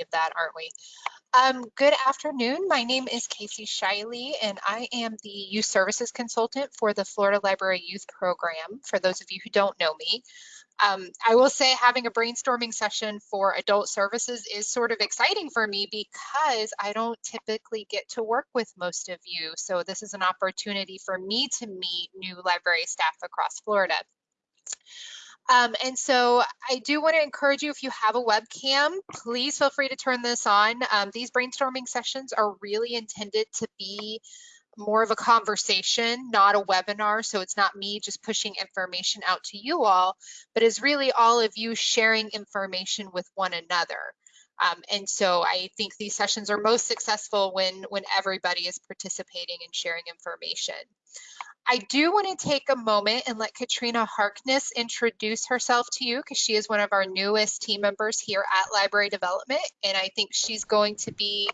of that, aren't we? Um, good afternoon. My name is Casey Shiley, and I am the Youth Services Consultant for the Florida Library Youth Program, for those of you who don't know me. Um, I will say having a brainstorming session for adult services is sort of exciting for me because I don't typically get to work with most of you. So this is an opportunity for me to meet new library staff across Florida. Um, and so I do want to encourage you, if you have a webcam, please feel free to turn this on. Um, these brainstorming sessions are really intended to be more of a conversation, not a webinar. So it's not me just pushing information out to you all, but is really all of you sharing information with one another. Um, and so I think these sessions are most successful when, when everybody is participating and sharing information. I do want to take a moment and let Katrina Harkness introduce herself to you because she is one of our newest team members here at Library Development. And I think she's going to be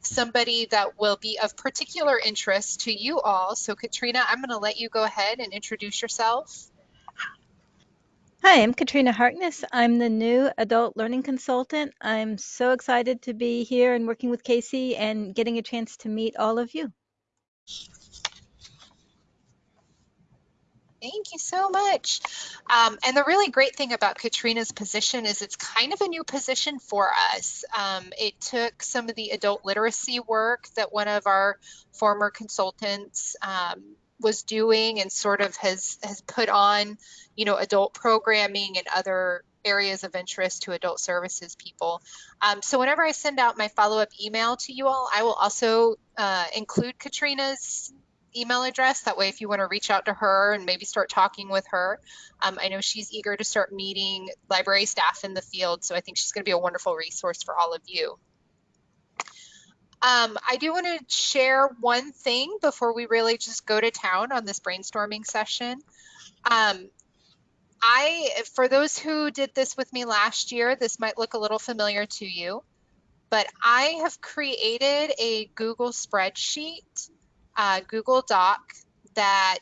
somebody that will be of particular interest to you all. So Katrina, I'm going to let you go ahead and introduce yourself. Hi, I'm Katrina Harkness. I'm the new adult learning consultant. I'm so excited to be here and working with Casey and getting a chance to meet all of you. Thank you so much. Um, and the really great thing about Katrina's position is it's kind of a new position for us. Um, it took some of the adult literacy work that one of our former consultants um, was doing and sort of has has put on, you know, adult programming and other areas of interest to adult services people. Um, so whenever I send out my follow-up email to you all, I will also uh, include Katrina's email address. That way, if you want to reach out to her and maybe start talking with her, um, I know she's eager to start meeting library staff in the field. So I think she's going to be a wonderful resource for all of you. Um, I do want to share one thing before we really just go to town on this brainstorming session. Um, I, for those who did this with me last year, this might look a little familiar to you, but I have created a Google spreadsheet uh, Google Doc that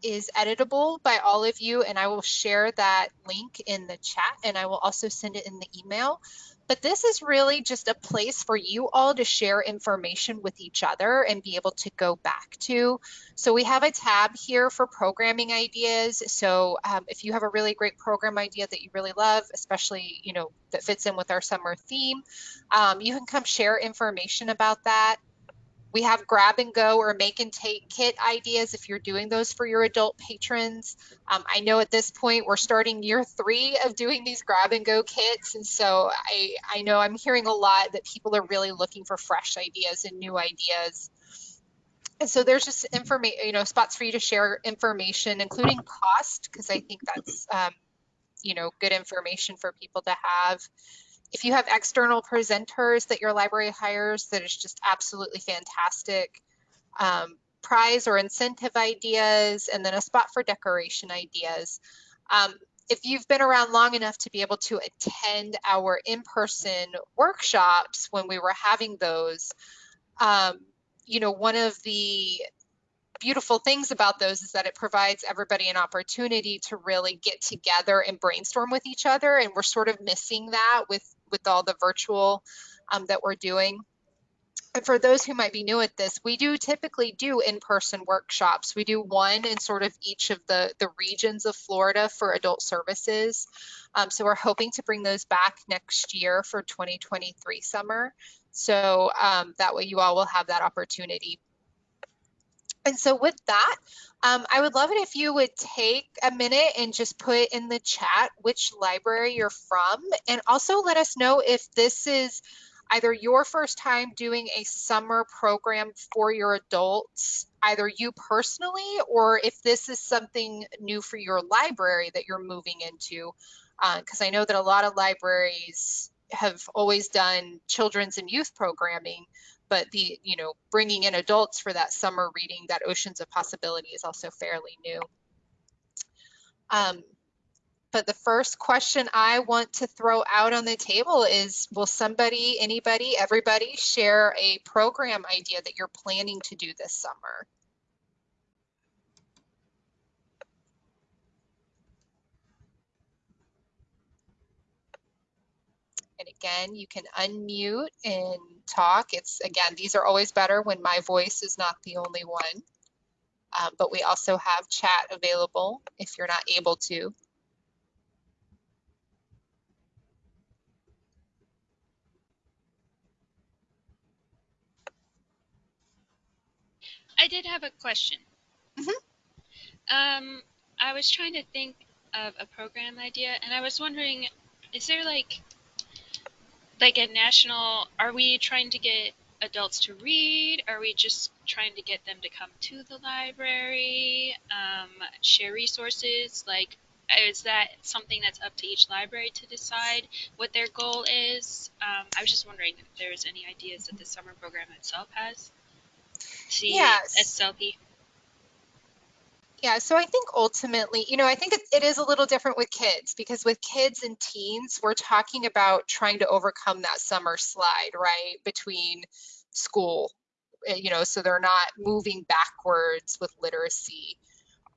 is editable by all of you, and I will share that link in the chat and I will also send it in the email. But this is really just a place for you all to share information with each other and be able to go back to. So we have a tab here for programming ideas. So um, if you have a really great program idea that you really love, especially, you know, that fits in with our summer theme, um, you can come share information about that. We have grab and go or make and take kit ideas if you're doing those for your adult patrons. Um, I know at this point we're starting year three of doing these grab and go kits. And so I, I know I'm hearing a lot that people are really looking for fresh ideas and new ideas. And so there's just information, you know, spots for you to share information, including cost, because I think that's, um, you know, good information for people to have. If you have external presenters that your library hires that is just absolutely fantastic, um, prize or incentive ideas, and then a spot for decoration ideas. Um, if you've been around long enough to be able to attend our in-person workshops when we were having those, um, you know, one of the beautiful things about those is that it provides everybody an opportunity to really get together and brainstorm with each other. And we're sort of missing that with with all the virtual um, that we're doing. And for those who might be new at this, we do typically do in-person workshops. We do one in sort of each of the, the regions of Florida for adult services. Um, so we're hoping to bring those back next year for 2023 summer. So um, that way you all will have that opportunity. And so with that, um, I would love it if you would take a minute and just put in the chat which library you're from and also let us know if this is either your first time doing a summer program for your adults, either you personally or if this is something new for your library that you're moving into. Because uh, I know that a lot of libraries have always done children's and youth programming, but the you know bringing in adults for that summer reading that oceans of possibility is also fairly new um, but the first question I want to throw out on the table is will somebody, anybody, everybody share a program idea that you're planning to do this summer? And again, you can unmute and talk. It's again, these are always better when my voice is not the only one. Um, but we also have chat available if you're not able to. I did have a question. Mhm. Um, I was trying to think of a program idea, and I was wondering, is there like, like a national? Are we trying to get adults to read? Are we just trying to get them to come to the library, um, share resources? Like, is that something that's up to each library to decide what their goal is? Um, I was just wondering if there's any ideas that the summer program itself has. See, Yes. SLP. Yeah, so I think ultimately, you know, I think it, it is a little different with kids because with kids and teens, we're talking about trying to overcome that summer slide, right, between school, eh, you know, so they're not moving backwards with literacy.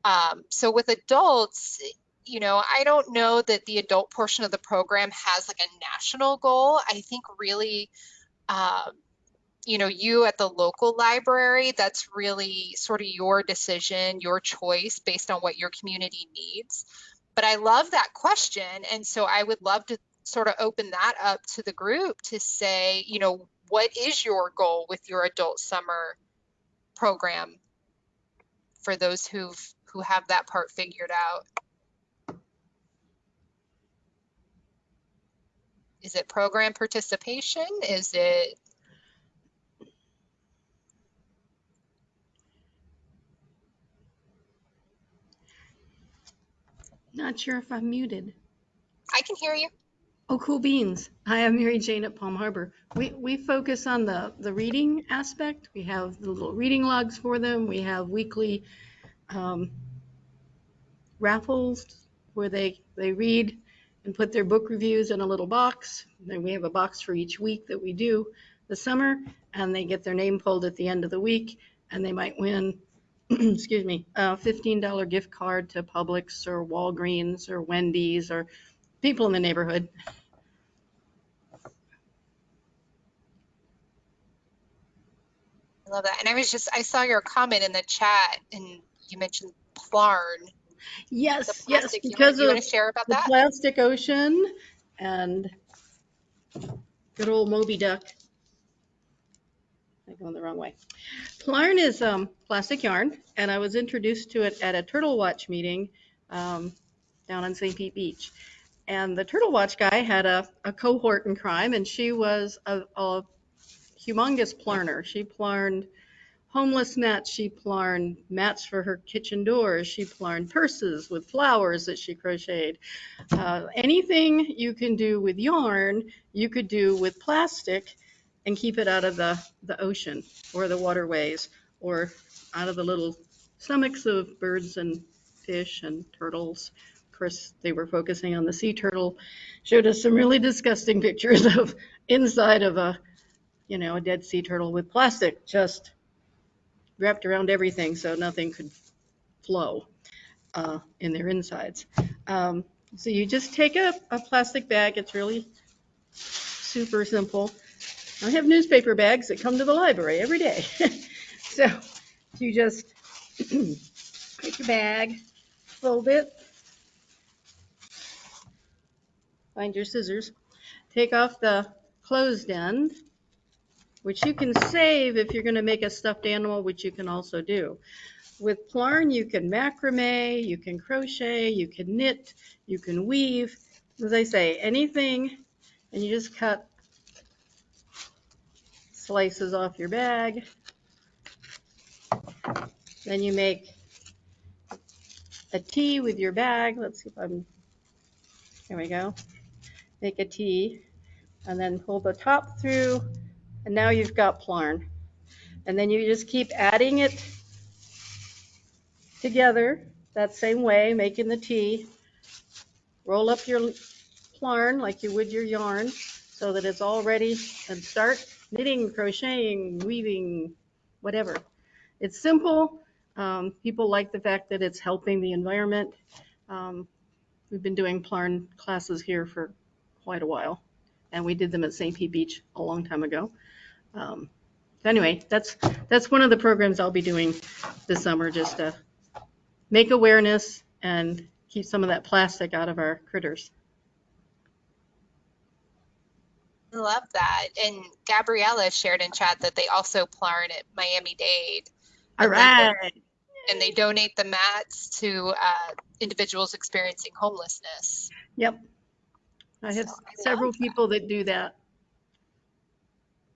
Um, so with adults, you know, I don't know that the adult portion of the program has like a national goal. I think really, um, you know, you at the local library, that's really sort of your decision, your choice based on what your community needs. But I love that question. And so I would love to sort of open that up to the group to say, you know, what is your goal with your adult summer program for those who've who have that part figured out? Is it program participation? Is it Not sure if I'm muted. I can hear you. Oh, cool beans. Hi, I'm Mary Jane at Palm Harbor. We, we focus on the, the reading aspect. We have the little reading logs for them. We have weekly um, raffles where they, they read and put their book reviews in a little box. Then we have a box for each week that we do the summer, and they get their name pulled at the end of the week, and they might win, excuse me, a $15 gift card to Publix or Walgreens or Wendy's or people in the neighborhood. I love that. And I was just, I saw your comment in the chat and you mentioned Plarn, Yes, yes, because you of want to share about the that? plastic ocean and good old Moby Duck. Going the wrong way. Plarn is um, plastic yarn, and I was introduced to it at a Turtle Watch meeting um, down on St. Pete Beach. And the Turtle Watch guy had a, a cohort in crime, and she was a, a humongous plarner. She plarned homeless mats. She plarned mats for her kitchen doors. She plarned purses with flowers that she crocheted. Uh, anything you can do with yarn, you could do with plastic and keep it out of the, the ocean or the waterways or out of the little stomachs of birds and fish and turtles. Of course, they were focusing on the sea turtle. Showed us some really disgusting pictures of inside of a, you know, a dead sea turtle with plastic just wrapped around everything so nothing could flow uh, in their insides. Um, so you just take a, a plastic bag. It's really super simple. I have newspaper bags that come to the library every day. so you just take your bag, fold it, find your scissors, take off the closed end, which you can save if you're going to make a stuffed animal, which you can also do. With Plarn, you can macrame, you can crochet, you can knit, you can weave. As I say, anything, and you just cut slices off your bag. Then you make a T with your bag. Let's see if I'm, here we go. Make a T and then pull the top through and now you've got Plarn. And then you just keep adding it together that same way, making the T. Roll up your Plarn like you would your yarn so that it's all ready and start knitting, crocheting, weaving, whatever. It's simple. Um, people like the fact that it's helping the environment. Um, we've been doing Plarn classes here for quite a while. and we did them at St. Pete Beach a long time ago. Um, anyway, that's that's one of the programs I'll be doing this summer, just to make awareness and keep some of that plastic out of our critters. I love that. And Gabriella shared in chat that they also plarn at Miami Dade All right. And they donate the mats to uh, individuals experiencing homelessness. Yep. I have So I several that. people that do that.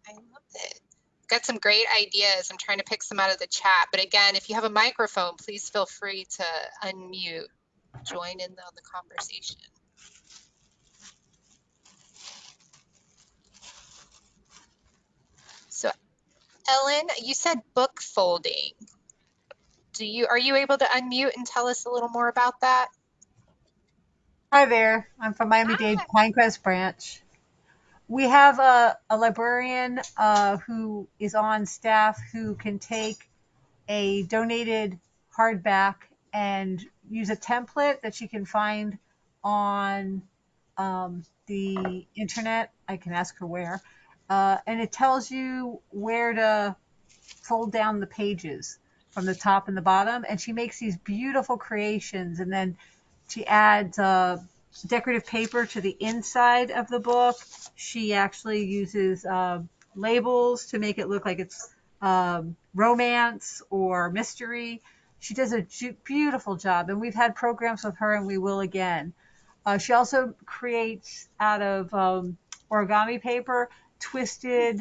I love it. Got some great ideas. I'm trying to pick some out of the chat. But again, if you have a microphone, please feel free to unmute, join in on the conversation. Ellen, you said book folding. Do you, are you able to unmute and tell us a little more about that? Hi there. I'm from Miami-Dade Pinecrest branch. We have a, a librarian uh, who is on staff who can take a donated hardback and use a template that she can find on um, the internet. I can ask her where. Uh, and it tells you where to fold down the pages from the top and the bottom. And she makes these beautiful creations. And then she adds uh, decorative paper to the inside of the book. She actually uses uh, labels to make it look like it's um, romance or mystery. She does a beautiful job, and we've had programs with her, and we will again. Uh, she also creates out of um, origami paper twisted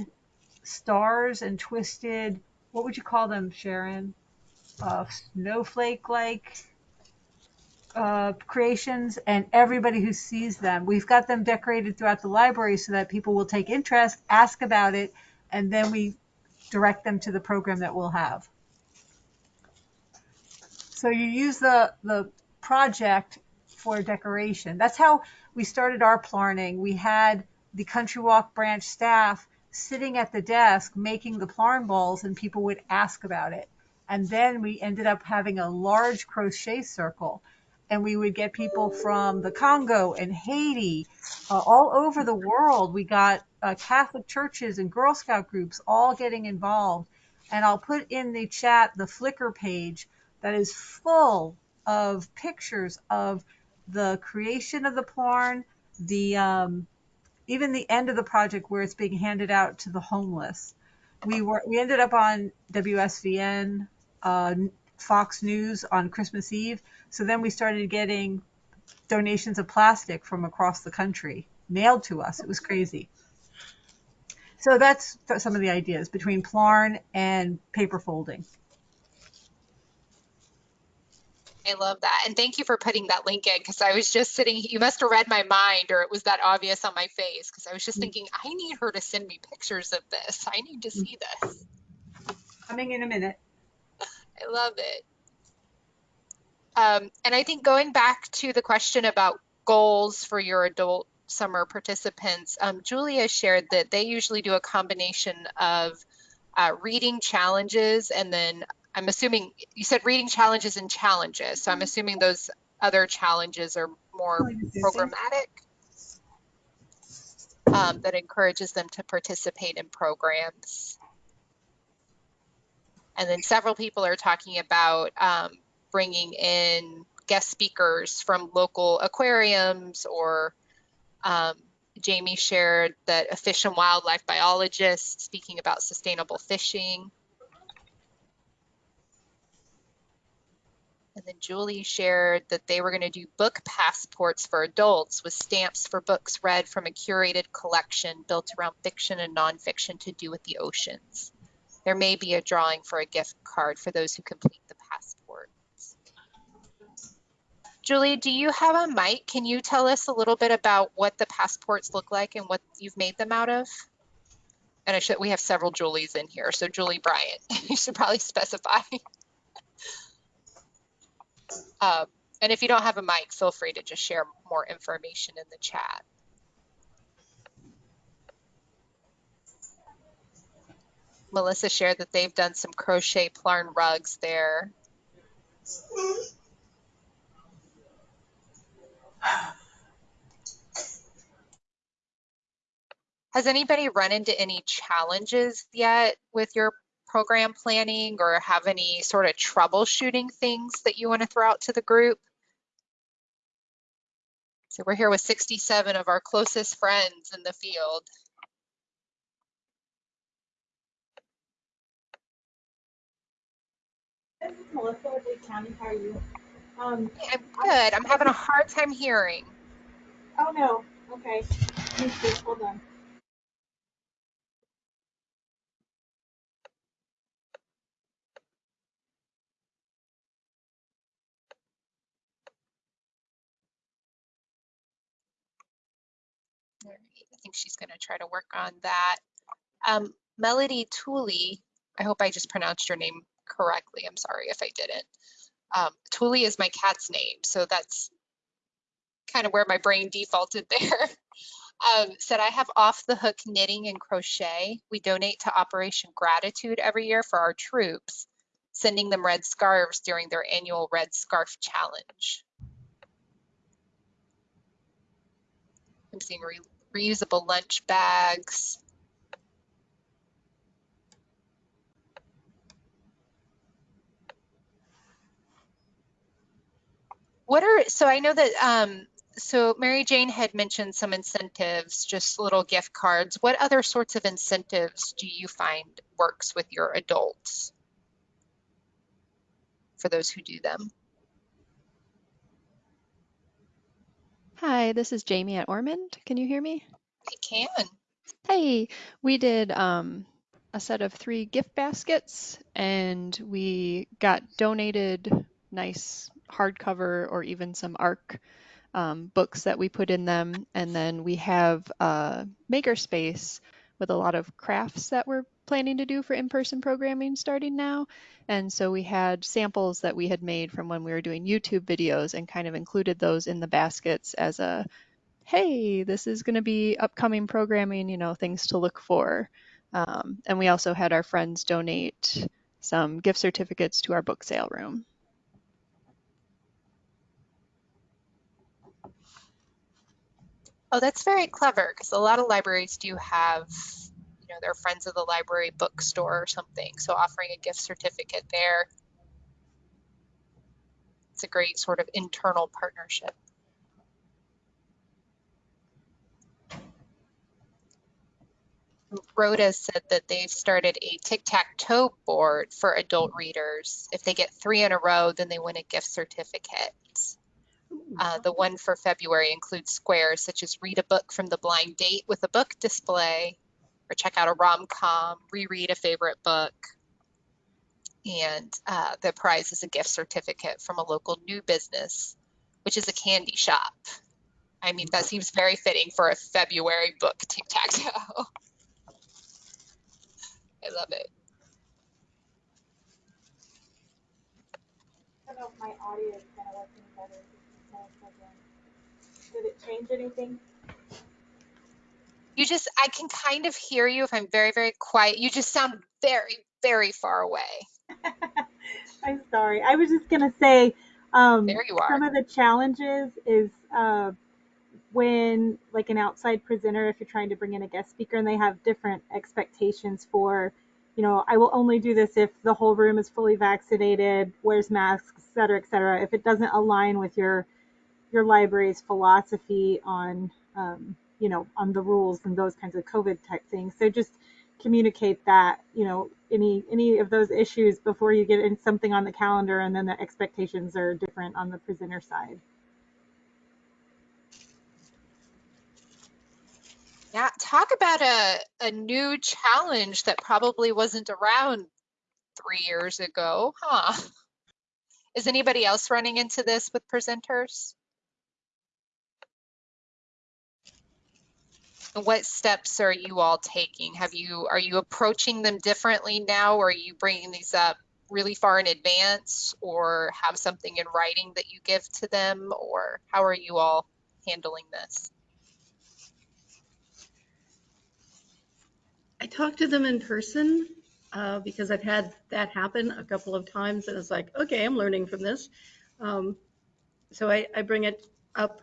stars and twisted what would you call them, Sharon? Uh, snowflake like uh, creations and everybody who sees them. We've got them decorated throughout the library so that people will take interest, ask about it, and then we direct them to the program that we'll have. So you use the, the project for decoration. That's how we started our planning. We had the Country Walk branch staff sitting at the desk making the plarn balls and people would ask about it. And then we ended up having a large crochet circle and we would get people from the Congo and Haiti, uh, all over the world. We got uh, Catholic churches and Girl Scout groups all getting involved. And I'll put in the chat the Flickr page that is full of pictures of the creation of the plarn, the um, even the end of the project where it's being handed out to the homeless. We were we ended up on WSVN, uh, Fox News on Christmas Eve. So then we started getting donations of plastic from across the country mailed to us. It was crazy. So that's some of the ideas between Plarn and paper folding. I love that. And thank you for putting that link in because I was just sitting, you must have read my mind or it was that obvious on my face because I was just thinking, I need her to send me pictures of this. I need to see this. Coming in a minute. I love it. Um, and I think going back to the question about goals for your adult summer participants, um, Julia shared that they usually do a combination of uh, reading challenges and then I'm assuming you said reading challenges and challenges. So I'm assuming those other challenges are more programmatic um, that encourages them to participate in programs. And then several people are talking about um, bringing in guest speakers from local aquariums or um, Jamie shared that a fish and wildlife biologist speaking about sustainable fishing. And then Julie shared that they were going to do book passports for adults with stamps for books read from a curated collection built around fiction and nonfiction to do with the oceans. There may be a drawing for a gift card for those who complete the passports. Julie, do you have a mic? Can you tell us a little bit about what the passports look like and what you've made them out of? And I should, we have several Julies in here. So Julie Bryant, you should probably specify. Um, and if you don't have a mic, feel free to just share more information in the chat. Melissa shared that they've done some crochet plarn rugs there. Has anybody run into any challenges yet with your program planning or have any sort of troubleshooting things that you want to throw out to the group? So we're here with 67 of our closest friends in the field. This is Melissa with Lake County. How are you? Um, I'm good. I'm having a hard time hearing. oh no. Okay. Hold on. All right, I think she's going to try to work on that. Um, Melody Tooley, I hope I just pronounced your name correctly. I'm sorry if I didn't. Um, Tooley is my cat's name, so that's kind of where my brain defaulted there. um, said I have off the hook knitting and crochet. We donate to Operation Gratitude every year for our troops, sending them red scarves during their annual Red Scarf Challenge. I'm seeing reusable lunch bags. What are, so I know that, um, so Mary Jane had mentioned some incentives, just little gift cards. What other sorts of incentives do you find works with your adults? For those who do them. Hi, this is Jamie at Ormond. Can you hear me? I can. Hey, we did um, a set of three gift baskets and we got donated nice hardcover or even some ARC um, books that we put in them. And then we have a makerspace with a lot of crafts that we're planning to do for in-person programming starting now. And so we had samples that we had made from when we were doing YouTube videos and kind of included those in the baskets as a, hey, this is going to be upcoming programming, you know, things to look for. Um, and we also had our friends donate some gift certificates to our book sale room. Oh, that's very clever because a lot of libraries do have, you know, their friends of the library bookstore or something. So offering a gift certificate there, it's a great sort of internal partnership. Rhoda said that they've started a tic-tac-toe board for adult readers. If they get three in a row, then they win a gift certificate. Uh, the one for February includes squares such as read a book from the blind date with a book display, or check out a rom-com, reread a favorite book. And uh, the prize is a gift certificate from a local new business, which is a candy shop. I mean, that seems very fitting for a February book tic-tac-toe. I love it. I know if my audio is kind of working better. This is more program. Did it change anything? You just, I can kind of hear you if I'm very, very quiet. You just sound very, very far away. I'm sorry. I was just gonna say, um, There you are. some of the challenges is uh, when like an outside presenter, if you're trying to bring in a guest speaker, and they have different expectations for, you know, I will only do this if the whole room is fully vaccinated, wears masks, et cetera, et cetera. If it doesn't align with your your library's philosophy on, um, you know, on the rules and those kinds of COVID type things. So just communicate that, you know, any any of those issues before you get in something on the calendar, and then the expectations are different on the presenter side. Yeah, talk about a, a new challenge that probably wasn't around three years ago, huh? Is anybody else running into this with presenters? What steps are you all taking? Have you, are you approaching them differently now? Or are you bringing these up really far in advance or have something in writing that you give to them? Or how are you all handling this? I talk to them in person uh, because I've had that happen a couple of times, and it's like, okay, I'm learning from this. Um, so I, I bring it up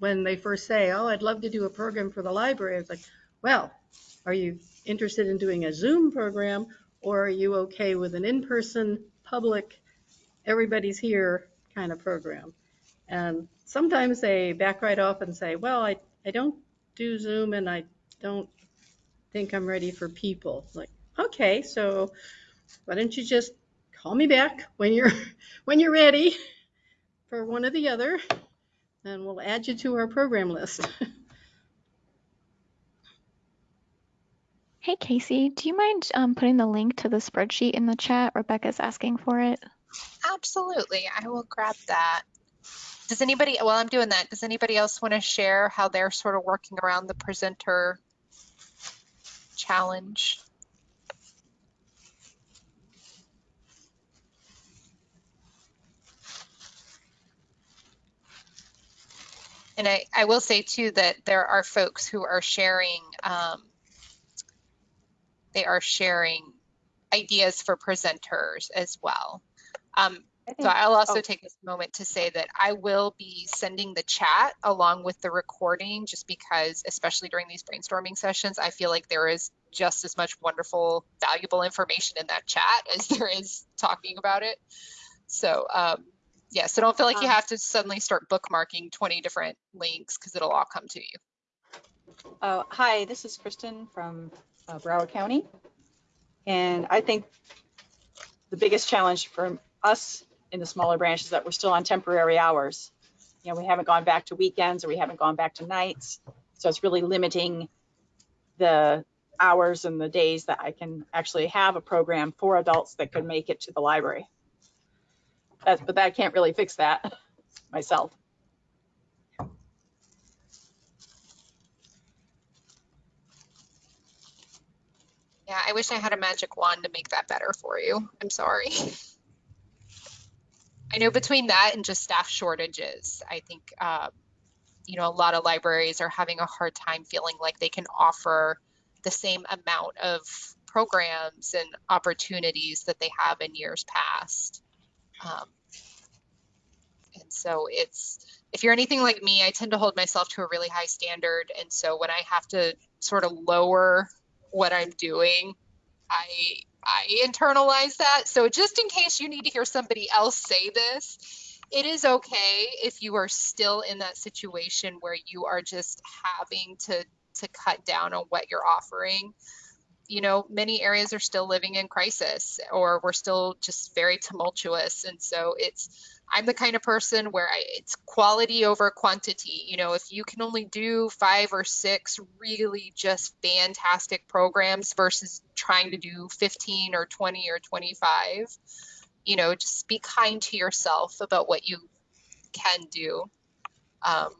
when they first say, "Oh, I'd love to do a program for the library." It's like, well, are you interested in doing a Zoom program or are you okay with an in-person public, everybody's here kind of program? And sometimes they back right off and say, well, I, I don't do Zoom and I don't think I'm ready for people. Like, okay, so why don't you just call me back when you're when you're ready for one or the other, and we'll add you to our program list. Hey Casey, do you mind um, putting the link to the spreadsheet in the chat? Rebecca's asking for it. Absolutely. I will grab that. Does anybody, while I'm doing that, does anybody else want to share how they're sort of working around the presenter challenge? And I, I will say too that there are folks who are sharing, um, they are sharing ideas for presenters as well. Um, so I'll also oh. take this moment to say that I will be sending the chat along with the recording just because, especially during these brainstorming sessions, I feel like there is just as much wonderful, valuable information in that chat as there is talking about it. So um, yeah, so don't feel like you Um, have to suddenly start bookmarking 20 different links because it'll all come to you. Uh, hi, this is Kristen from uh, Broward County. And I think the biggest challenge for us in the smaller branch is that we're still on temporary hours. You know, we haven't gone back to weekends or we haven't gone back to nights. So it's really limiting the hours and the days that I can actually have a program for adults that could make it to the library. That's, but that can't really fix that myself. Yeah, I wish I had a magic wand to make that better for you. I'm sorry. I know between that and just staff shortages, I think, uh, you know, a lot of libraries are having a hard time feeling like they can offer the same amount of programs and opportunities that they have in years past. Um, and so it's, if you're anything like me, I tend to hold myself to a really high standard. And so when I have to sort of lower what I'm doing, I I internalize that. So just in case you need to hear somebody else say this, it is okay if you are still in that situation where you are just having to to cut down on what you're offering. You know, many areas are still living in crisis or we're still just very tumultuous and so it's I'm the kind of person where I, it's quality over quantity. You know, if you can only do five or six really just fantastic programs versus trying to do 15 or 20 or 25, you know, just be kind to yourself about what you can do. Um,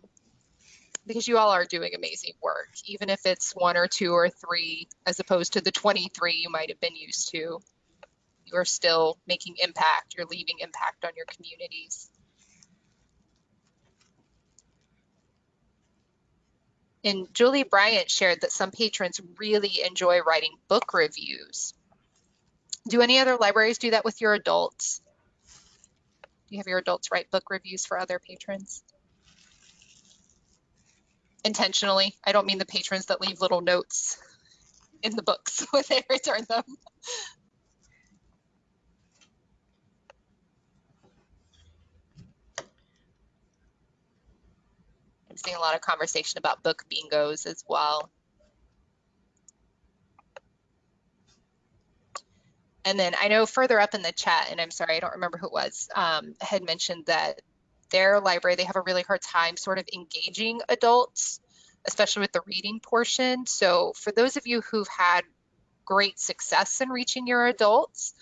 because you all are doing amazing work, even if it's one or two or three, as opposed to the 23 you might have been used to you are still making impact, you're leaving impact on your communities. And Julie Bryant shared that some patrons really enjoy writing book reviews. Do any other libraries do that with your adults? Do you have your adults write book reviews for other patrons? Intentionally, I don't mean the patrons that leave little notes in the books when they return them. I'm seeing a lot of conversation about book bingos as well. And then I know further up in the chat, and I'm sorry, I don't remember who it was, um, had mentioned that their library, they have a really hard time sort of engaging adults, especially with the reading portion. So for those of you who've had great success in reaching your adults,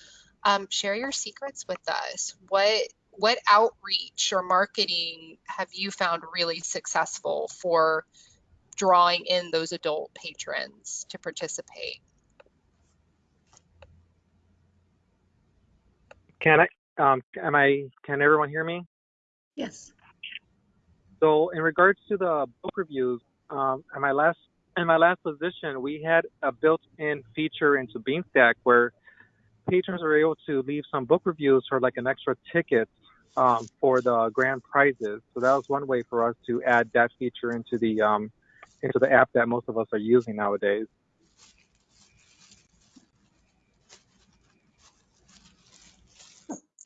um, share your secrets with us. What what outreach or marketing have you found really successful for drawing in those adult patrons to participate? Can I, um, am I, can everyone hear me? Yes. So in regards to the book reviews, um, in my last, in my last position, we had a built-in feature into Beanstack where patrons were able to leave some book reviews for like an extra ticket um, for the grand prizes. So that was one way for us to add that feature into the um, into the app that most of us are using nowadays.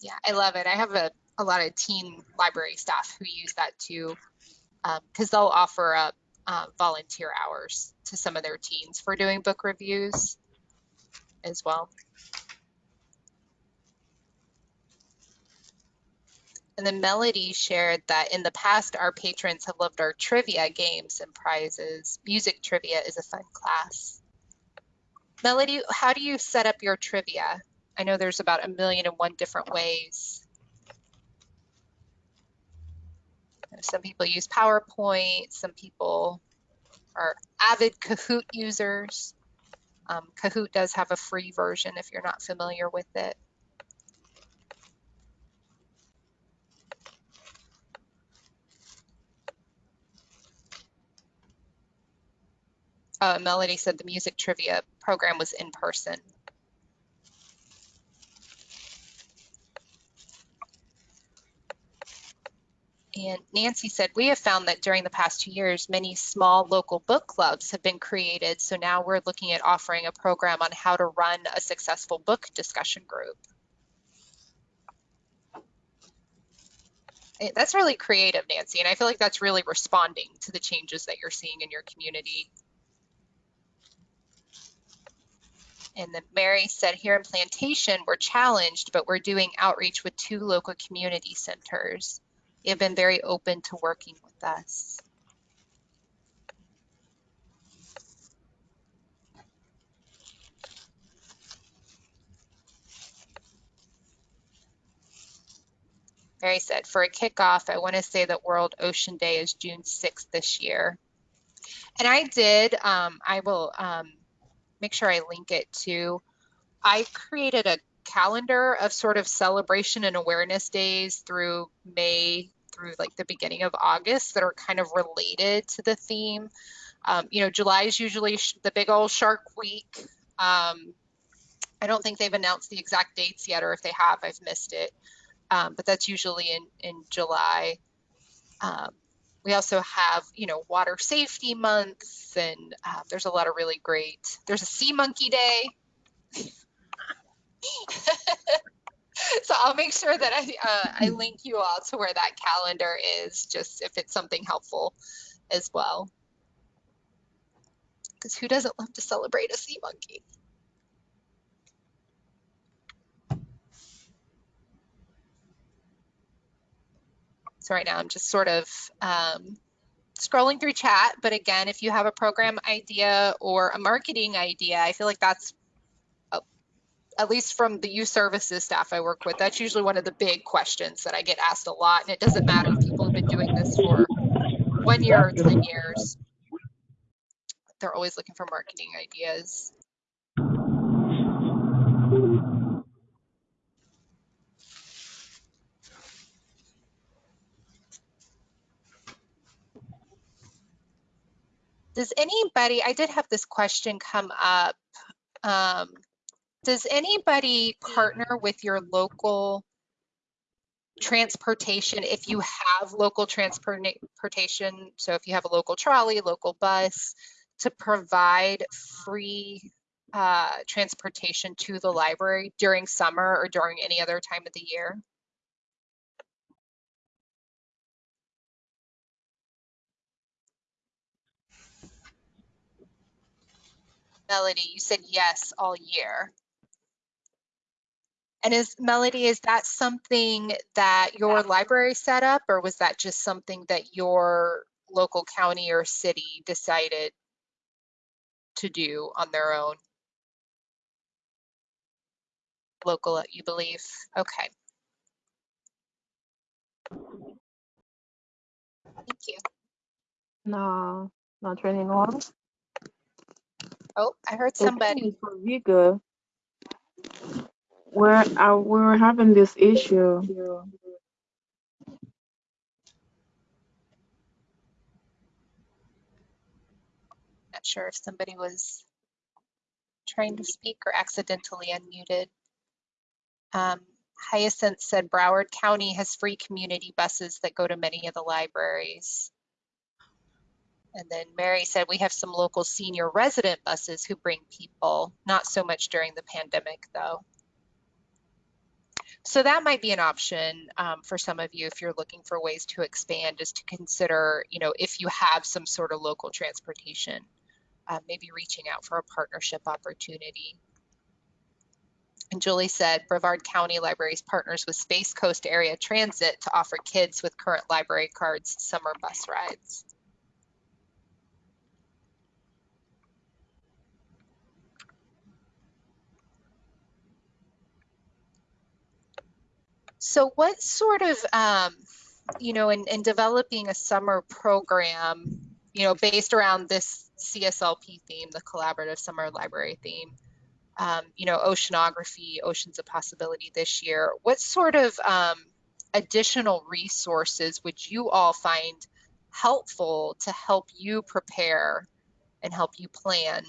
Yeah, I love it. I have a, a lot of teen library staff who use that too, because they'll offer up uh, volunteer hours to some of their teens for doing book reviews as well. And then Melody shared that in the past, our patrons have loved our trivia games and prizes. Music trivia is a fun class. Melody, how do you set up your trivia? I know there's about a million and one different ways. Some people use PowerPoint, some people are avid Kahoot users. Um, Kahoot does have a free version if you're not familiar with it. Uh, Melody said the music trivia program was in person. And Nancy said, we have found that during the past two years, many small local book clubs have been created. So now we're looking at offering a program on how to run a successful book discussion group. Eh, That's really creative, Nancy. And I feel like that's really responding to the changes that you're seeing in your community. And then Mary said, here in Plantation, we're challenged, but we're doing outreach with two local community centers. Have been very open to working with us. Mary said, for a kickoff, I want to say that World Ocean Day is June 6th this year. And I did, um, I will um, make sure I link it to, I created a calendar of sort of celebration and awareness days through May through like the beginning of August that are kind of related to the theme. Um, you know, July is usually the big old shark week. Um, I don't think they've announced the exact dates yet, or if they have, I've missed it. Um, but that's usually in, in July. Um, we also have, you know, water safety month, and uh, there's a lot of really great. There's a sea monkey day. so I'll make sure that I uh, I link you all to where that calendar is, just if it's something helpful as well. Because who doesn't love to celebrate a sea monkey? So right now I'm just sort of um, scrolling through chat. But again, if you have a program idea or a marketing idea, I feel like that's at least from the youth services staff I work with, that's usually one of the big questions that I get asked a lot. And it doesn't matter if people have been doing this for one year or 10 years. They're always looking for marketing ideas. Does anybody, I did have this question come up. Um, does anybody partner with your local transportation if you have local transportation? So if you have a local trolley, local bus, to provide free uh, transportation to the library during summer or during any other time of the year? Melody, you said yes all year. And is Melody, is that something that your library set up or was that just something that your local county or city decided to do on their own? Local, you believe? Okay. Thank you. No, not anymore. Oh, I heard somebody. is where uh, we were having this issue. Not sure if somebody was trying to speak or accidentally unmuted. Um, Hyacinth said Broward County has free community buses that go to many of the libraries. And then Mary said we have some local senior resident buses who bring people, not so much during the pandemic though. So that might be an option um, for some of you if you're looking for ways to expand, is to consider, you know, if you have some sort of local transportation, uh, maybe reaching out for a partnership opportunity. And Julie said Brevard County Libraries partners with Space Coast Area Transit to offer kids with current library cards summer bus rides. So what sort of, um, you know, in, in developing a summer program, you know, based around this CSLP theme, the collaborative summer library theme, um, you know, oceanography, oceans of possibility this year, what sort of um, additional resources would you all find helpful to help you prepare and help you plan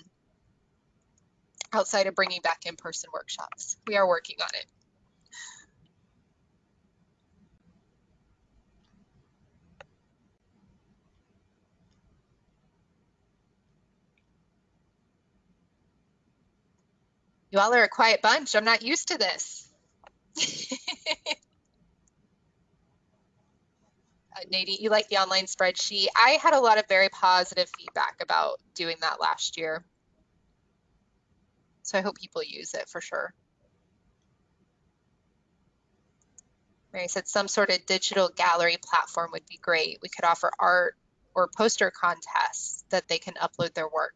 outside of bringing back in-person workshops? We are working on it. You all are a quiet bunch. I'm not used to this. uh, Nadine, you like the online spreadsheet. I had a lot of very positive feedback about doing that last year. So I hope people use it for sure. Mary said some sort of digital gallery platform would be great. We could offer art or poster contests that they can upload their work.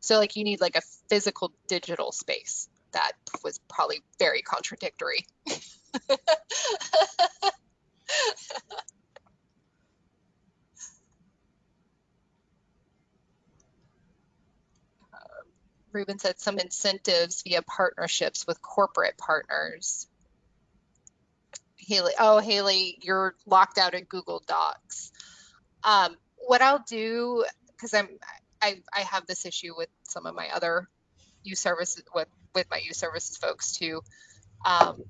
So like you need like a physical digital space. That was probably very contradictory. Ruben said some incentives via partnerships with corporate partners. Haley, oh, Haley, you're locked out of Google Docs. Um, what I'll do, because I'm I, I have this issue with some of my other youth services with with my youth services folks too. Um,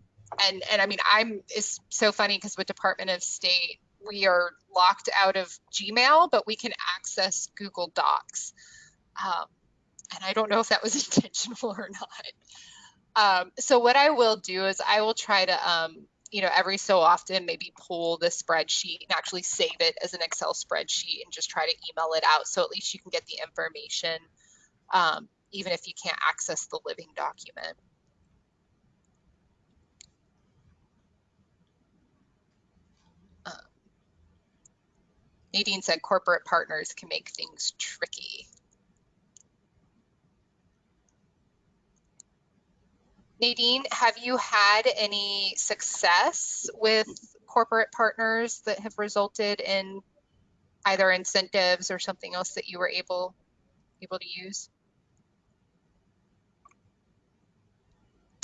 and and I mean I'm it's so funny because with Department of State we are locked out of Gmail, but we can access Google Docs. Um, and I don't know if that was intentional or not. Um, so what I will do is I will try to um, you know, every so often maybe pull the spreadsheet and actually save it as an Excel spreadsheet and just try to email it out. So at least you can get the information, um, even if you can't access the living document. Um, Nadine said corporate partners can make things tricky. Nadine, have you had any success with corporate partners that have resulted in either incentives or something else that you were able able to use?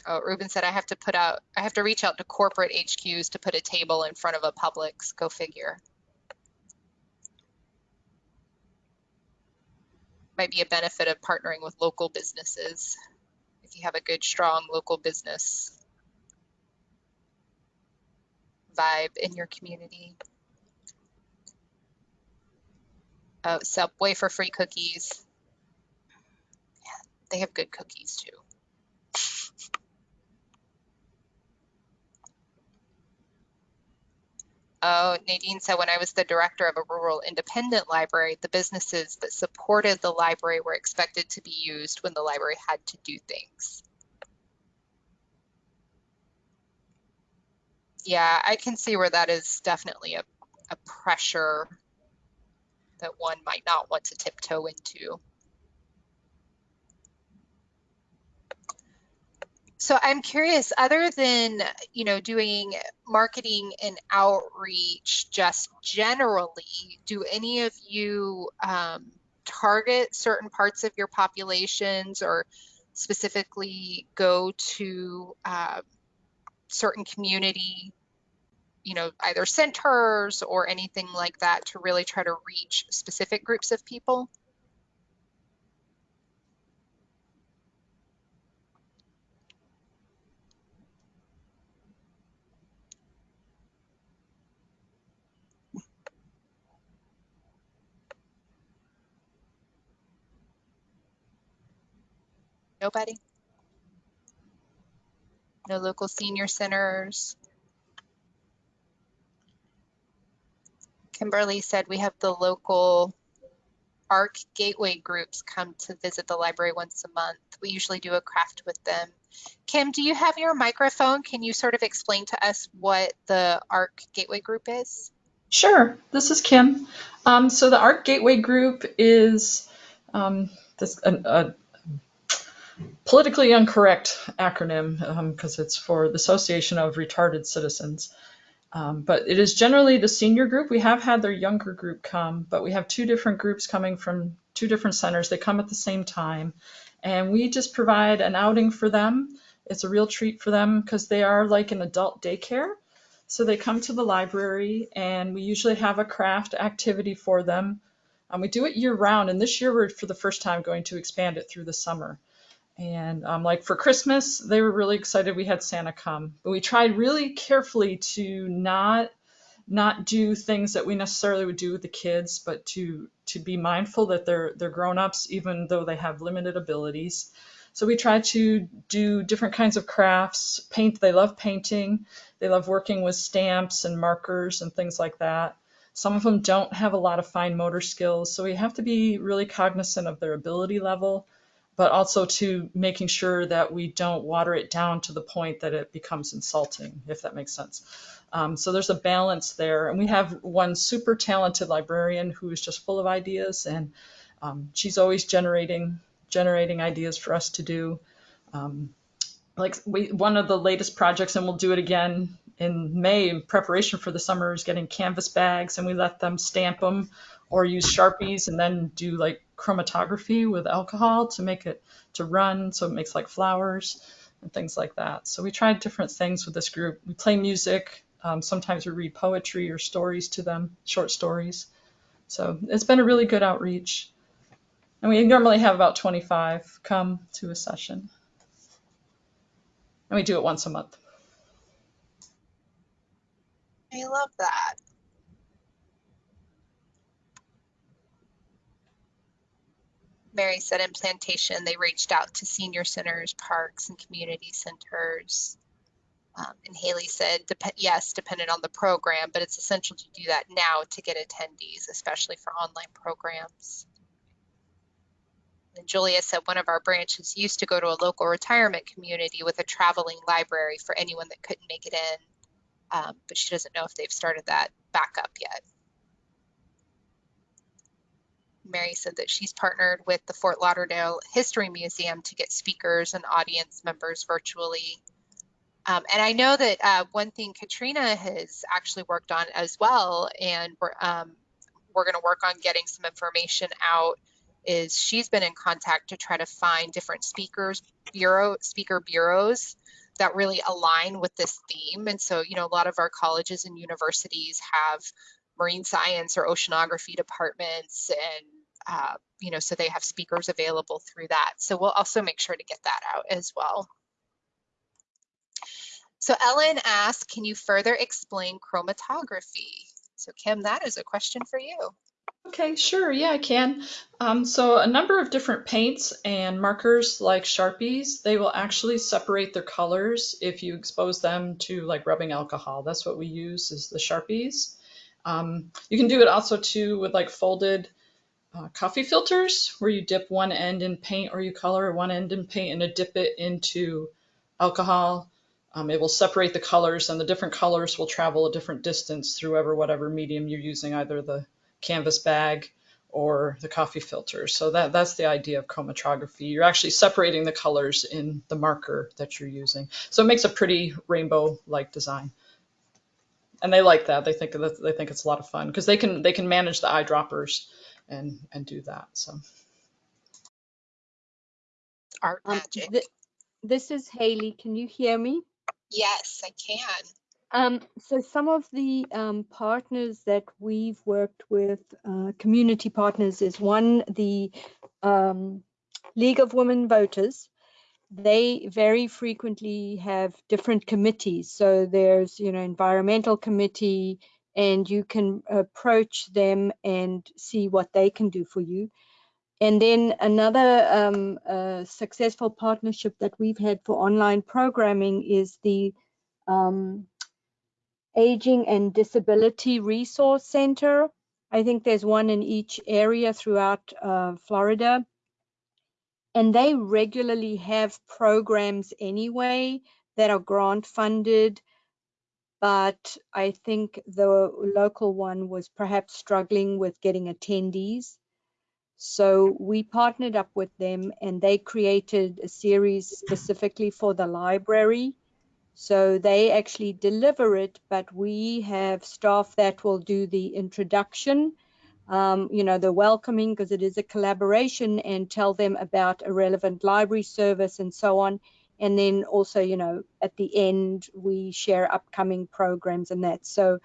Oh, Ruben said I have to put out, I have to reach out to corporate HQs to put a table in front of a Publix. Go figure. Might be a benefit of partnering with local businesses you have a good, strong local business vibe in your community. Oh, Subway for free cookies. Yeah, they have good cookies too. Oh, Nadine said when I was the director of a rural independent library, the businesses that supported the library were expected to be used when the library had to do things. Yeah, I can see where that is definitely a, a pressure that one might not want to tiptoe into. So I'm curious, other than, you know, doing marketing and outreach just generally, do any of you um, target certain parts of your populations or specifically go to uh, certain community, you know, either centers or anything like that to really try to reach specific groups of people? Nobody? No local senior centers? Kimberly said we have the local ARC gateway groups come to visit the library once a month. We usually do a craft with them. Kim, do you have your microphone? Can you sort of explain to us what the ARC gateway group is? Sure, this is Kim. Um, so the ARC Gateway Group is um, this a, a politically incorrect acronym because um, it's for the Association of Retarded Citizens. Um, but it is generally the senior group. We have had their younger group come, but we have two different groups coming from two different centers. They come at the same time, and we just provide an outing for them. It's a real treat for them because they are like an adult daycare. So they come to the library, and we usually have a craft activity for them. Um, we do it year round, and this year we're for the first time going to expand it through the summer. And um, like for Christmas, they were really excited we had Santa come. But we tried really carefully to not not do things that we necessarily would do with the kids, but to to be mindful that they're they're grown-ups even though they have limited abilities. So we try to do different kinds of crafts, paint, they love painting, they love working with stamps and markers and things like that. Some of them don't have a lot of fine motor skills, so we have to be really cognizant of their ability level but also to making sure that we don't water it down to the point that it becomes insulting, if that makes sense. Um, so there's a balance there. And we have one super talented librarian who is just full of ideas and um, she's always generating generating ideas for us to do. Um, like we, one of the latest projects, and we'll do it again in May in preparation for the summer, is getting canvas bags and we let them stamp them or use Sharpies and then do like chromatography with alcohol to make it to run so it makes like flowers and things like that. So we tried different things with this group. We play music. Um, sometimes we read poetry or stories to them, short stories. So it's been a really good outreach. And we normally have about 25 come to a session. And we do it once a month. I love that. Mary said in Plantation, they reached out to senior centers, parks, and community centers. Um, and Haley said, dep yes, dependent on the program, but it's essential to do that now to get attendees, especially for online programs. And Julia said one of our branches used to go to a local retirement community with a traveling library for anyone that couldn't make it in, um, but she doesn't know if they've started that back up yet. Mary said that she's partnered with the Fort Lauderdale History Museum to get speakers and audience members virtually. Um, and I know that uh, one thing Katrina has actually worked on as well, and we're, um, we're going to work on getting some information out, is she's been in contact to try to find different speakers, bureau, speaker bureaus that really align with this theme. And so, you know, a lot of our colleges and universities have marine science or oceanography departments and uh, you know, so they have speakers available through that. So we'll also make sure to get that out as well. So Ellen asked, can you further explain chromatography? So Kim, that is a question for you. Okay, sure, yeah, I can. Um, so a number of different paints and markers like Sharpies, they will actually separate their colors if you expose them to like rubbing alcohol. That's what we use is the Sharpies. Um, you can do it also too with like folded uh, coffee filters where you dip one end in paint or you color one end in paint and dip it into alcohol. Um, it will separate the colors and the different colors will travel a different distance through ever whatever medium you're using, either the canvas bag or the coffee filter. So that, that's the idea of chromatography. You're actually separating the colors in the marker that you're using. So it makes a pretty rainbow-like design. And they like that. They think that they think it's a lot of fun because they can they can manage the eyedroppers and and do that. So art Um, magic. th- this is Haley. Can you hear me? yes, I can. Um, so some of the um, partners that we've worked with, uh, community partners, is one the um, League of Women Voters. They very frequently have different committees. So there's, you know, environmental committee, and you can approach them and see what they can do for you. And then another um, uh, successful partnership that we've had for online programming is the um, Aging and Disability Resource Center. I think there's one in each area throughout uh, Florida. And they regularly have programs anyway that are grant funded. But I think the local one was perhaps struggling with getting attendees. So we partnered up with them and they created a series specifically for the library. So they actually deliver it, but we have staff that will do the introduction, um, you know, the welcoming because it is a collaboration and tell them about a relevant library service and so on. And then also, you know, at the end, we share upcoming programs and that. So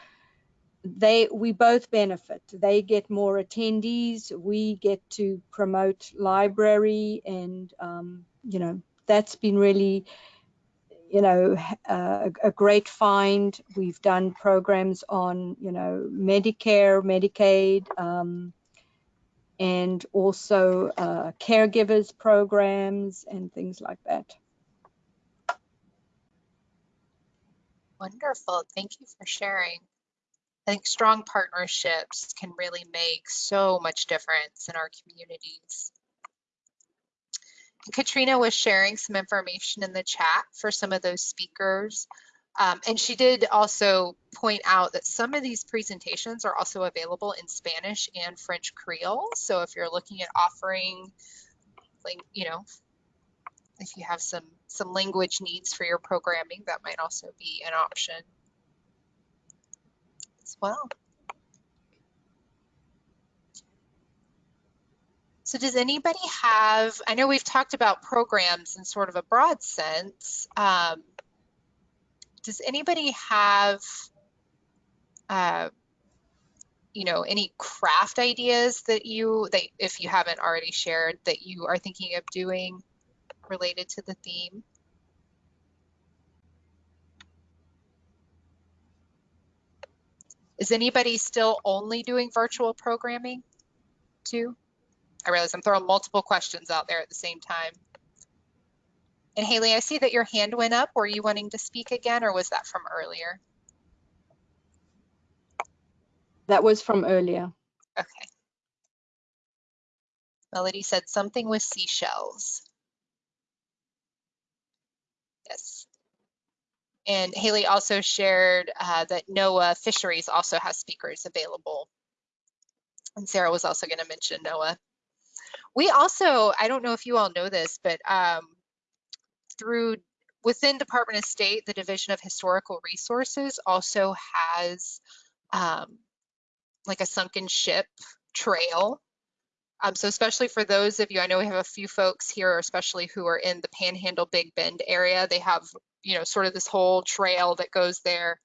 they we both benefit. They get more attendees. We get to promote library and um, you know that's been really you know a great find. We've done programs on you know medicare medicaid um, and also uh, caregivers programs and things like that wonderful thank you for sharing I think strong partnerships can really make so much difference in our communities. Katrina was sharing some information in the chat for some of those speakers. Um, and she did also point out that some of these presentations are also available in Spanish and French Creole. So if you're looking at offering, like, you know, if you have some, some language needs for your programming, that might also be an option as well. So does anybody have, I know we've talked about programs in sort of a broad sense. Um, does anybody have, uh, you know, any craft ideas that you, that if you haven't already shared, that you are thinking of doing related to the theme? Is anybody still only doing virtual programming too? I realize I'm throwing multiple questions out there at the same time. And Haley, I see that your hand went up. Were you wanting to speak again or was that from earlier? That was from earlier. Okay. Melody said something with seashells. Yes. And Haley also shared uh, that NOAA Fisheries also has speakers available. And Sarah was also going to mention NOAA. We also, I don't know if you all know this, but um, through within Department of State, the Division of Historical Resources also has um, like a sunken ship trail. Um, so especially for those of you, I know we have a few folks here, especially who are in the Panhandle Big Bend area. They have you know, sort of this whole trail that goes there.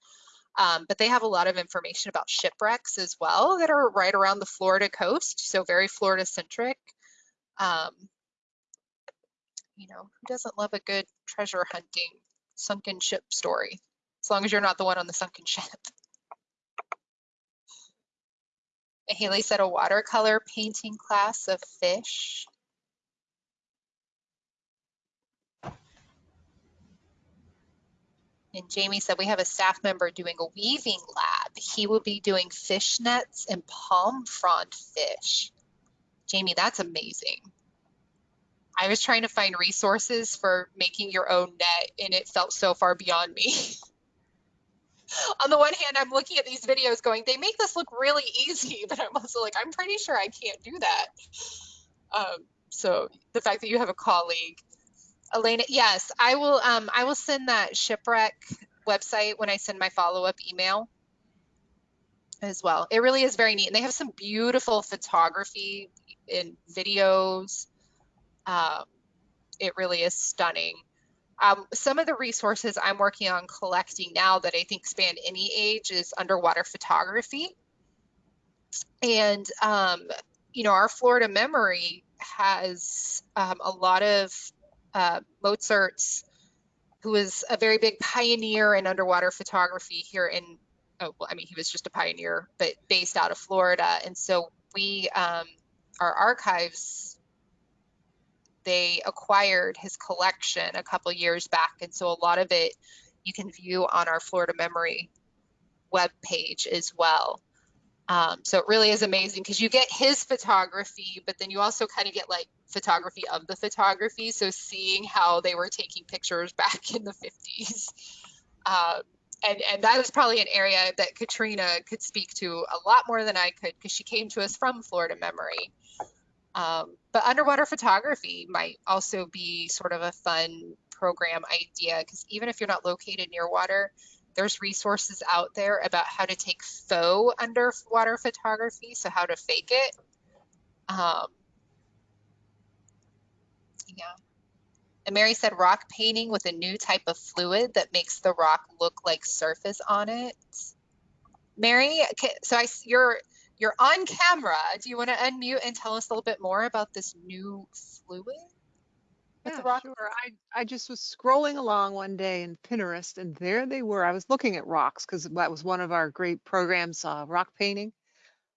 Um, but they have a lot of information about shipwrecks as well that are right around the Florida coast, so very Florida centric. Um, you know, who doesn't love a good treasure hunting sunken ship story? As long as you're not the one on the sunken ship. Haley said a watercolor painting class of fish. And Jamie said we have a staff member doing a weaving lab. He will be doing fish nets and palm frond fish. Jamie, that's amazing. I was trying to find resources for making your own net and it felt so far beyond me. On the one hand, I'm looking at these videos going, they make this look really easy, but I'm also like, I'm pretty sure I can't do that. Um, so the fact that you have a colleague Elena, yes, I will. Um, I will send that shipwreck website when I send my follow-up email as well. It really is very neat, and they have some beautiful photography and videos. Um, it really is stunning. Um, some of the resources I'm working on collecting now that I think span any age is underwater photography. And, um, you know, our Florida memory has um, a lot of uh, Mozert's, who was a very big pioneer in underwater photography here in, oh, well, I mean, he was just a pioneer, but based out of Florida. And so we, um, our archives they acquired his collection a couple years back. And so a lot of it you can view on our Florida Memory web page as well. Um, so it really is amazing because you get his photography, but then you also kind of get like photography of the photography. So seeing how they were taking pictures back in the 50s. Um, and, and that is probably an area that Katrina could speak to a lot more than I could because she came to us from Florida Memory. Um, but underwater photography might also be sort of a fun program idea because even if you're not located near water, there's resources out there about how to take faux underwater photography, so how to fake it. Um, yeah. And Mary said rock painting with a new type of fluid that makes the rock look like surface on it. Mary, so I, you're you're on camera. Do you want to unmute and tell us a little bit more about this new fluid? Yeah, sure. I, I just was scrolling along one day in Pinterest and there they were. I was looking at rocks because that was one of our great programs, uh, rock painting.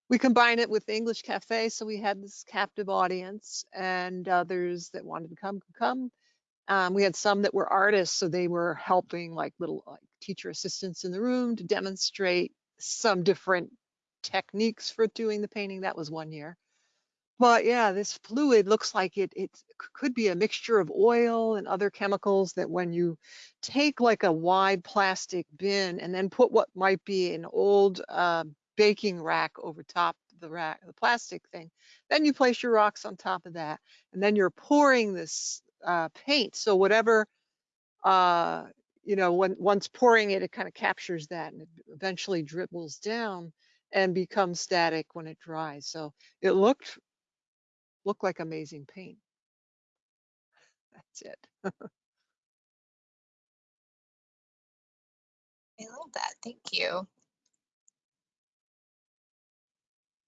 We combined it with English Cafe, so we had this captive audience and others that wanted to come could come. Um, we had some that were artists, so they were helping like little like teacher assistants in the room to demonstrate some different techniques for doing the painting. That was one year. But yeah, this fluid looks like it it could be a mixture of oil and other chemicals that when you take like a wide plastic bin and then put what might be an old uh, baking rack over top the rack, the plastic thing, then you place your rocks on top of that, and then you're pouring this uh, paint. So whatever uh, you know, when once pouring it, it kind of captures that and it eventually dribbles down and becomes static when it dries. So it looked looked like amazing paint. That's it. I love that. Thank you.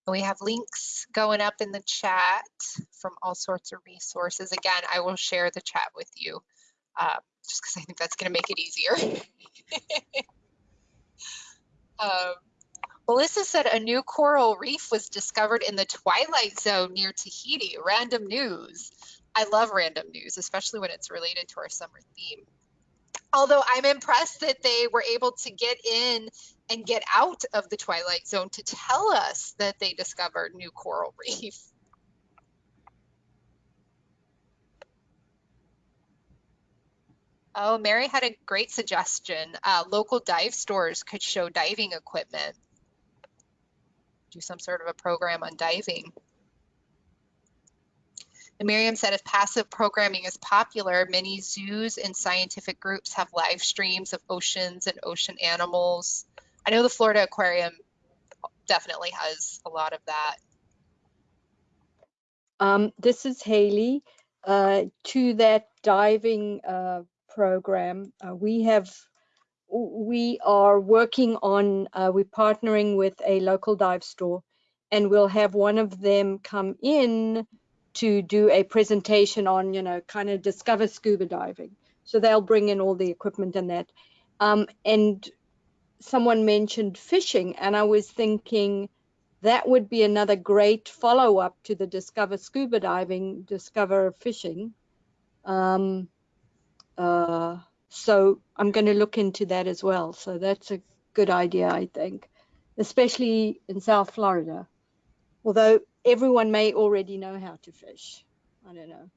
We have links going up in the chat from all sorts of resources. Again, I will share the chat with you uh, just because I think that's going to make it easier. um, Melissa said a new coral reef was discovered in the twilight zone near Tahiti. Random news. I love random news, especially when it's related to our summer theme. Although I'm impressed that they were able to get in and get out of the twilight zone to tell us that they discovered new coral reef. Oh, Mary had a great suggestion. Uh, local dive stores could show diving equipment do some sort of a program on diving. And Miriam said if passive programming is popular, many zoos and scientific groups have live streams of oceans and ocean animals. I know the Florida Aquarium definitely has a lot of that. Um, this is Haley. Uh, to that diving uh, program, uh, we have we are working on, uh, we're partnering with a local dive store and we'll have one of them come in to do a presentation on, you know, kind of discover scuba diving. So they'll bring in all the equipment and that. Um, and someone mentioned fishing and I was thinking that would be another great follow up to the discover scuba diving, discover fishing. Um, uh, so I'm going to look into that as well. So that's a good idea, I think, especially in South Florida. Although everyone may already know how to fish. I don't know.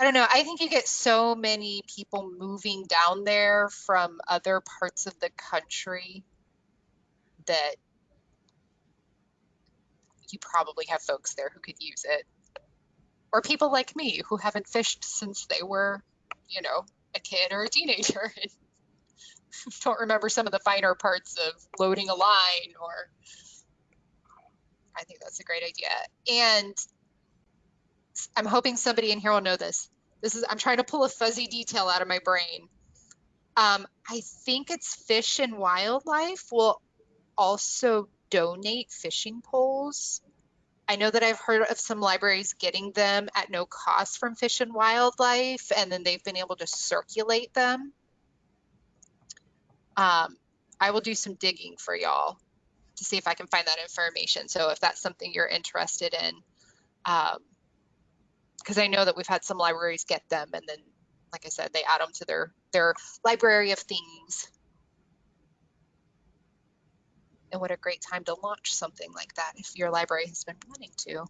I don't know. I think you get so many people moving down there from other parts of the country that you probably have folks there who could use it. Or people like me who haven't fished since they were you know, a kid or a teenager and don't remember some of the finer parts of loading a line or I think that's a great idea. And I'm hoping somebody in here will know this. This is I'm trying to pull a fuzzy detail out of my brain. Um, I think it's Fish and Wildlife will also donate fishing poles I know that I've heard of some libraries getting them at no cost from Fish and Wildlife, and then they've been able to circulate them. Um, I will do some digging for y'all to see if I can find that information. So if that's something you're interested in, um, because I know that we've had some libraries get them and then, like I said, they add them to their their library of things. And what a great time to launch something like that if your library has been wanting to.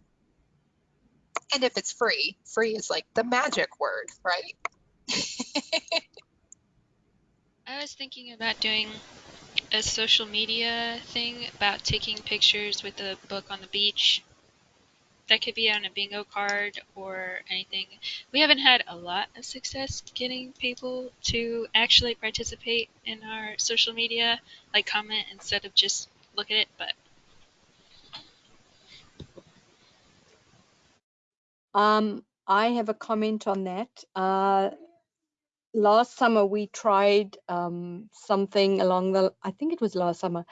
And if it's free, free is like the magic word, right? I was thinking about doing a social media thing about taking pictures with a book on the beach. That could be on a bingo card or anything. We haven't had a lot of success getting people to actually participate in our social media, like comment instead of just look at it, but Um, I have a comment on that. Uh, last summer we tried um, something along the, I think it was last summer,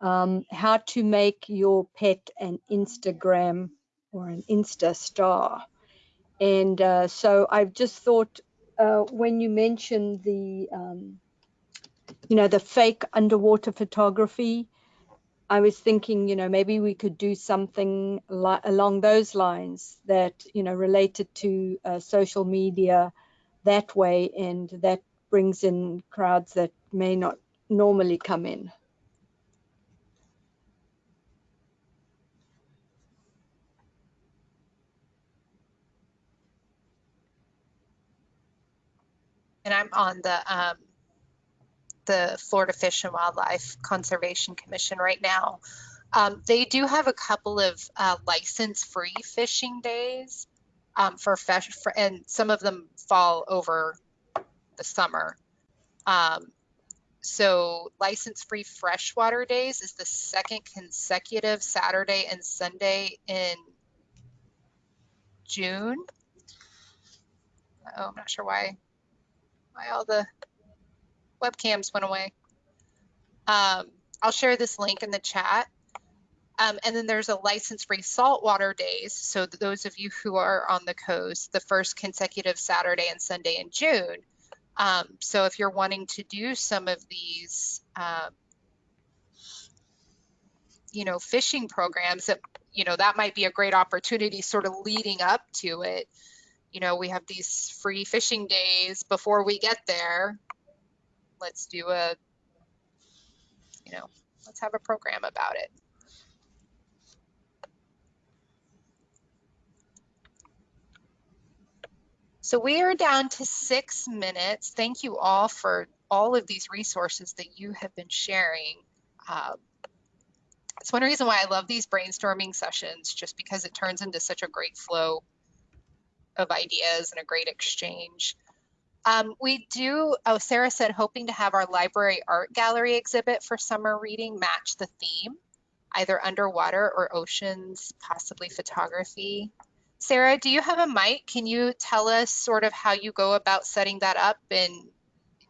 um, how to make your pet an Instagram or an Insta star. And uh, so I've just thought uh, when you mentioned the, um, you know, the fake underwater photography, I was thinking, you know, maybe we could do something along those lines that, you know, related to uh, social media that way, and that brings in crowds that may not normally come in. And I'm on the um, the Florida Fish and Wildlife Conservation Commission right now. Um, they do have a couple of uh, license-free fishing days um, for fish, for, and some of them fall over the summer. Um, so license-free freshwater days is the second consecutive Saturday and Sunday in June. Oh, I'm not sure why why all the webcams went away. Um, I'll share this link in the chat. Um, and then there's a license-free saltwater days. So those of you who are on the coast, the first consecutive Saturday and Sunday in June. Um, so if you're wanting to do some of these, um, you know, fishing programs, that you know that might be a great opportunity, sort of leading up to it. You know, we have these free fishing days before we get there. Let's do a, you know, let's have a program about it. So we are down to six minutes. Thank you all for all of these resources that you have been sharing. Um, it's one reason why I love these brainstorming sessions, just because it turns into such a great flow of ideas and a great exchange. Um, we do, oh, Sarah said, hoping to have our library art gallery exhibit for summer reading match the theme, either underwater or oceans, possibly photography. Sarah, do you have a mic? Can you tell us sort of how you go about setting that up and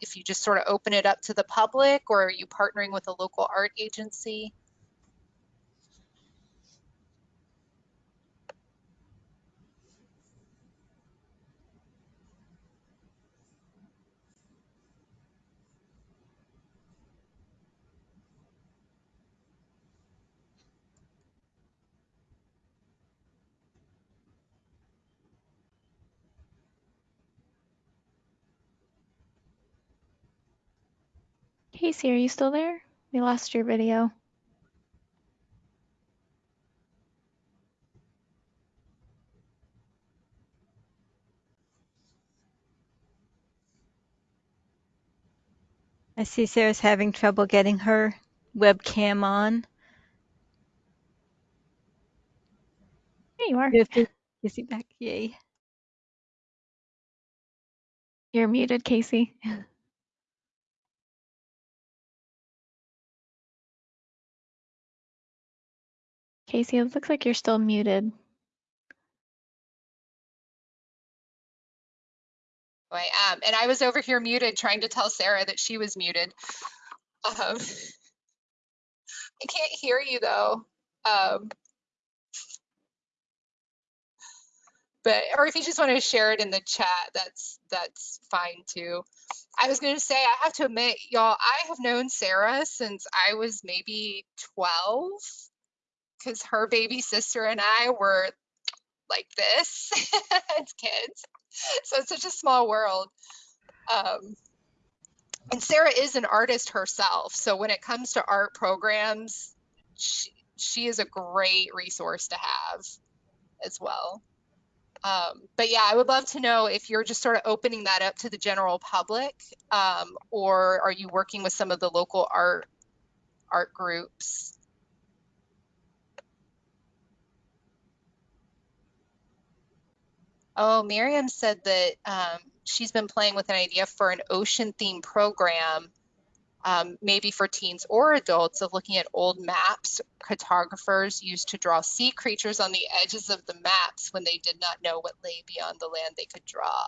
if you just sort of open it up to the public or are you partnering with a local art agency? Casey, are you still there? We lost your video. I see Sarah's having trouble getting her webcam on. There you are. You is back? Yay. You're muted, Casey. Casey, it looks like you're still muted. I am. And I was over here muted trying to tell Sarah that she was muted. Um, I can't hear you though. Um, but or if you just want to share it in the chat, that's that's fine too. I was going to say I have to admit, y'all, I have known Sarah since I was maybe 12 because her baby sister and I were like this as kids. So it's such a small world. Um, and Sarah is an artist herself. So when it comes to art programs, she, she is a great resource to have as well. Um, but yeah, I would love to know if you're just sort of opening that up to the general public, um, or are you working with some of the local art art groups? Oh, Miriam said that um, she's been playing with an idea for an ocean themed program, um, maybe for teens or adults, of looking at old maps cartographers used to draw sea creatures on the edges of the maps when they did not know what lay beyond the land they could draw.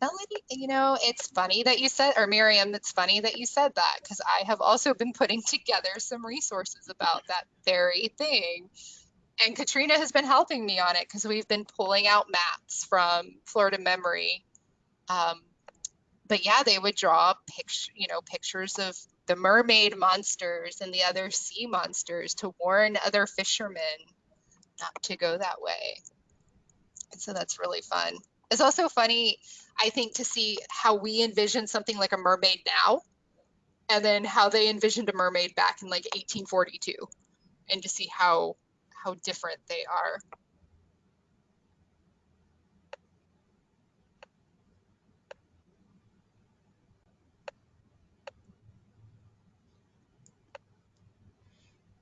Melody, you know, it's funny that you said, or Miriam, it's funny that you said that because I have also been putting together some resources about that very thing and Katrina has been helping me on it because we've been pulling out maps from Florida Memory. Um, but yeah, they would draw picture, you know, pictures of the mermaid monsters and the other sea monsters to warn other fishermen not to go that way. And so that's really fun. It's also funny, I think, to see how we envision something like a mermaid now, and then how they envisioned a mermaid back in like 1842, and to see how how different they are.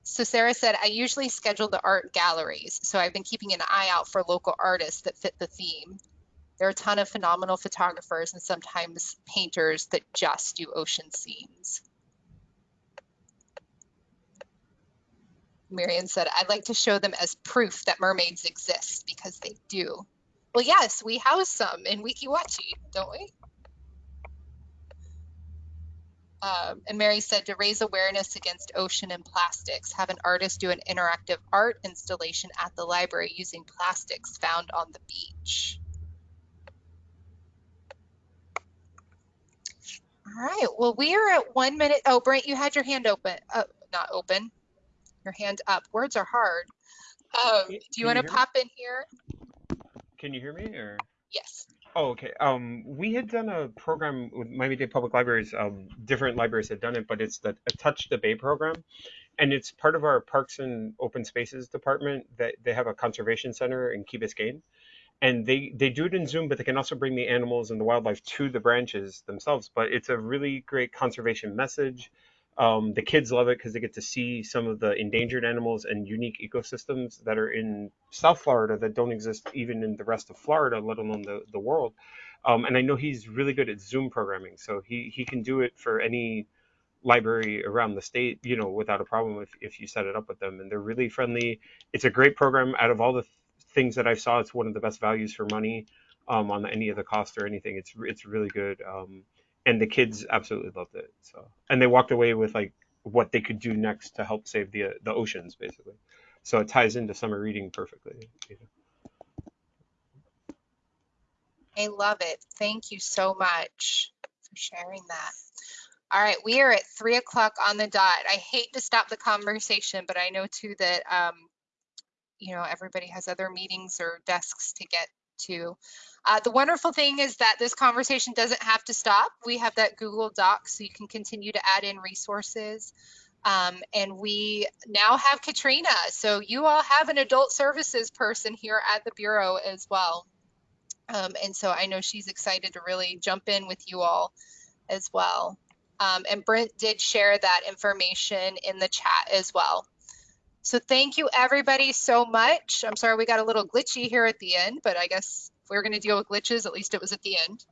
So Sarah said, I usually schedule the art galleries, so I've been keeping an eye out for local artists that fit the theme. There are a ton of phenomenal photographers and sometimes painters that just do ocean scenes. Marion said, I'd like to show them as proof that mermaids exist because they do. Well, yes, we house some in Weeki Wachee, don't we? Um, and Mary said to raise awareness against ocean and plastics, have an artist do an interactive art installation at the library using plastics found on the beach. All right, well, we are at one minute. Oh, Brent, you had your hand open, uh, not open your hand up. Words are hard. Um, do you want to pop in here? Can you hear me or? Yes. Oh, okay. Um, we had done a program with Miami-Dade Public Libraries. Um, different libraries had done it, but it's the a Touch the Bay program, and it's part of our Parks and Open Spaces department. That they have a conservation center in Key Biscayne, and they they do it in Zoom, but they can also bring the animals and the wildlife to the branches themselves. But it's a really great conservation message. Um, the kids love it because they get to see some of the endangered animals and unique ecosystems that are in South Florida that don't exist even in the rest of Florida, let alone the, the world. Um, and I know he's really good at Zoom programming, so he, he can do it for any library around the state, you know, without a problem if, if you set it up with them. And they're really friendly. It's a great program. Out of all the th- things that I saw, it's one of the best values for money um, on any of the cost or anything. It's it's really good. Um, and the kids absolutely loved it. So, and they walked away with like what they could do next to help save the the oceans, basically. So it ties into summer reading perfectly. You know. I love it. Thank you so much for sharing that. All right, we are at three o'clock on the dot. I hate to stop the conversation, but I know too that um, you know everybody has other meetings or desks to get to. Uh, the wonderful thing is that this conversation doesn't have to stop. We have that Google Doc so you can continue to add in resources. Um, and we now have Katrina. So you all have an adult services person here at the Bureau as well. Um, and so I know she's excited to really jump in with you all as well. Um, and Brent did share that information in the chat as well. So thank you everybody so much. I'm sorry we got a little glitchy here at the end, but I guess if we were going to deal with glitches. At least it was at the end.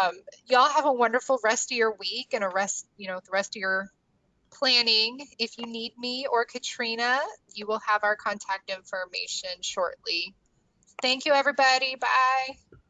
Um, y'all have a wonderful rest of your week and a rest, you know, the rest of your planning. If you need me or Katrina, you will have our contact information shortly. Thank you, everybody. Bye.